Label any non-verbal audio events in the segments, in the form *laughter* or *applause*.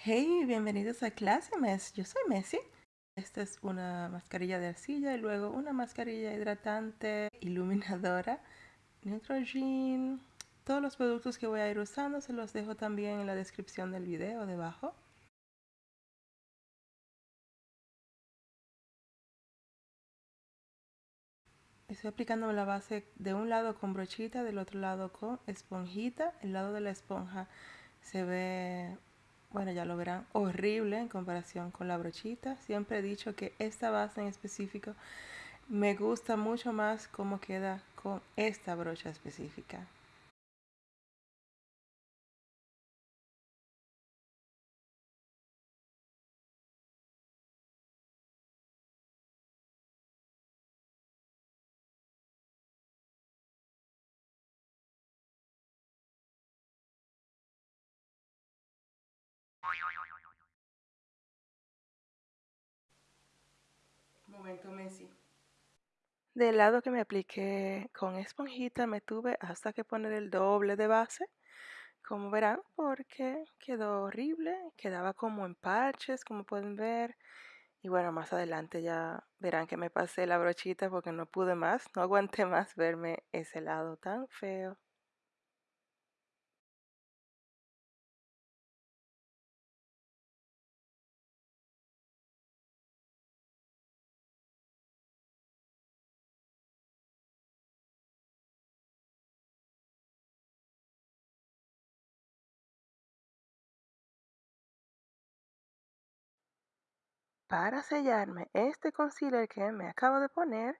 Hey, bienvenidos a Clase Mes. Yo soy Messi. Esta es una mascarilla de arcilla y luego una mascarilla hidratante, *laughs* iluminadora, Neutrogena. Todos los productos que voy a ir usando se los dejo también en la descripción del video debajo. Estoy aplicando la base de un lado con brochita, del otro lado con esponjita. El lado de la esponja se ve bueno, ya lo verán, horrible en comparación con la brochita. Siempre he dicho que esta base en específico me gusta mucho más cómo queda con esta brocha específica. Momento Messi. Del lado que me apliqué con esponjita me tuve hasta que poner el doble de base, como verán, porque quedó horrible, quedaba como en parches, como pueden ver. Y bueno, más adelante ya verán que me pasé la brochita porque no pude más, no aguanté más verme ese lado tan feo. Para sellarme este concealer que me acabo de poner,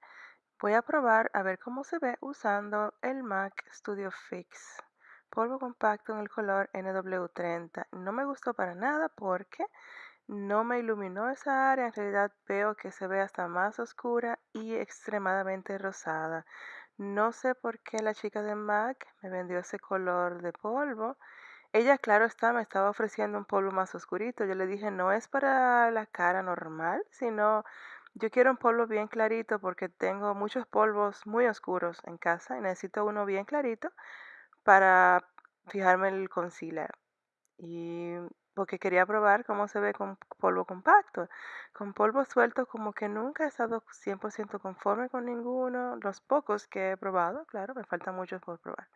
voy a probar a ver cómo se ve usando el MAC Studio Fix polvo compacto en el color NW30. No me gustó para nada porque no me iluminó esa área. En realidad veo que se ve hasta más oscura y extremadamente rosada. No sé por qué la chica de MAC me vendió ese color de polvo ella, claro está, me estaba ofreciendo un polvo más oscurito. Yo le dije, no es para la cara normal, sino yo quiero un polvo bien clarito porque tengo muchos polvos muy oscuros en casa y necesito uno bien clarito para fijarme el concealer. Y porque quería probar cómo se ve con polvo compacto. Con polvo suelto como que nunca he estado 100% conforme con ninguno. Los pocos que he probado, claro, me faltan muchos por probar.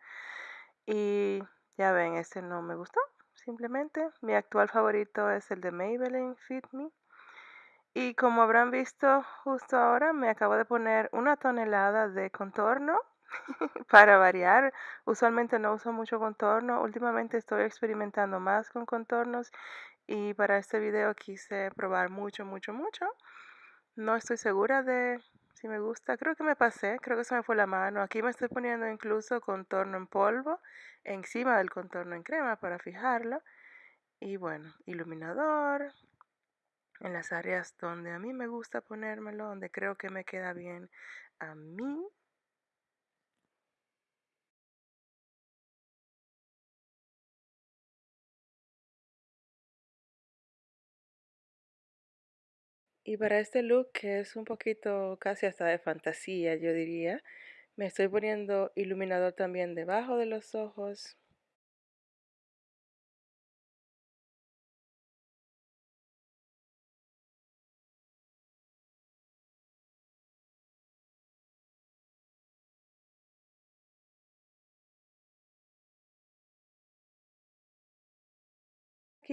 Y ya ven, este no me gustó, simplemente. Mi actual favorito es el de Maybelline Fit Me. Y como habrán visto justo ahora, me acabo de poner una tonelada de contorno *laughs* para variar. Usualmente no uso mucho contorno. Últimamente estoy experimentando más con contornos y para este video quise probar mucho, mucho, mucho. No estoy segura de si me gusta. Creo que me pasé, creo que se me fue la mano. Aquí me estoy poniendo incluso contorno en polvo encima del contorno en crema para fijarlo. Y bueno, iluminador en las áreas donde a mí me gusta ponérmelo, donde creo que me queda bien a mí. Y para este look, que es un poquito casi hasta de fantasía, yo diría, me estoy poniendo iluminador también debajo de los ojos.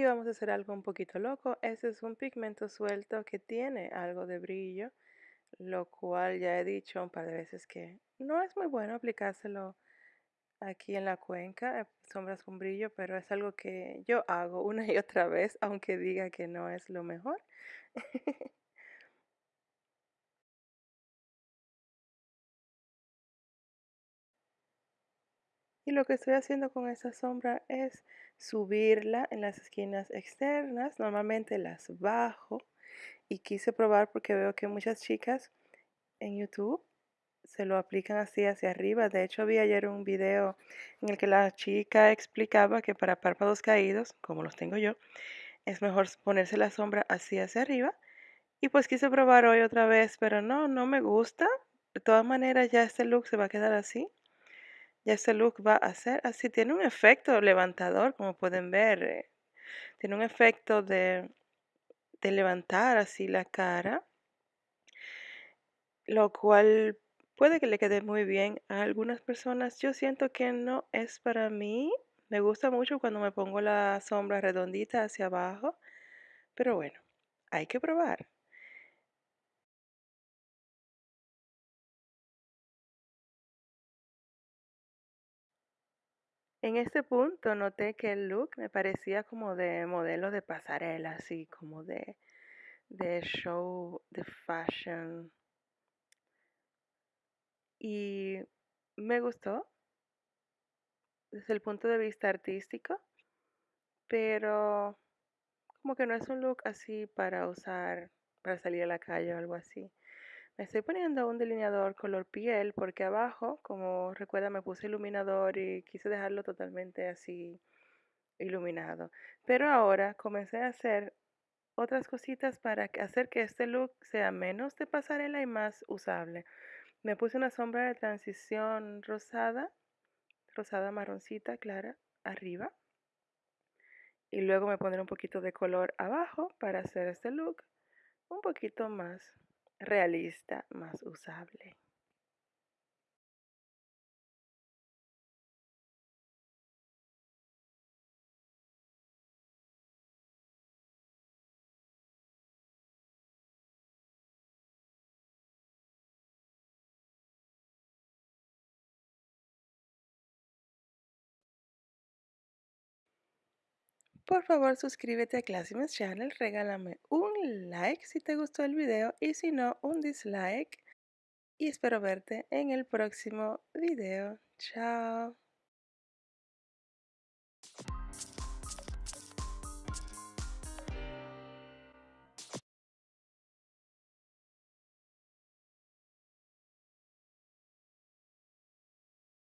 Vamos a hacer algo un poquito loco. Este es un pigmento suelto que tiene algo de brillo, lo cual ya he dicho un par de veces que no es muy bueno aplicárselo aquí en la cuenca, eh, sombras con brillo, pero es algo que yo hago una y otra vez, aunque diga que no es lo mejor. *laughs* Y lo que estoy haciendo con esta sombra es subirla en las esquinas externas. Normalmente las bajo y quise probar porque veo que muchas chicas en YouTube se lo aplican así hacia arriba. De hecho, vi ayer un video en el que la chica explicaba que para párpados caídos, como los tengo yo, es mejor ponerse la sombra así hacia arriba. Y pues quise probar hoy otra vez, pero no, no me gusta. De todas maneras, ya este look se va a quedar así. Ya este look va a ser así. Tiene un efecto levantador, como pueden ver. Eh, Tiene un efecto de, de levantar así la cara, lo cual puede que le quede muy bien a algunas personas. Yo siento que no es para mí. Me gusta mucho cuando me pongo la sombra redondita hacia abajo, pero bueno, hay que probar. En este punto noté que el look me parecía como de modelo de pasarela, así como de, de show, de fashion. Y me gustó desde el punto de vista artístico, pero como que no es un look así para usar, para salir a la calle o algo así. Me estoy poniendo un delineador color piel porque abajo, como recuerda, me puse iluminador y quise dejarlo totalmente así iluminado. Pero ahora comencé a hacer otras cositas para hacer que este look sea menos de pasarela y más usable. Me puse una sombra de transición rosada, rosada marroncita clara, arriba. Y luego me pondré un poquito de color abajo para hacer este look un poquito más realista, más usable. Por favor suscríbete a Classymess Channel, regálame un like si te gustó el video y si no un dislike y espero verte en el próximo video. Chao.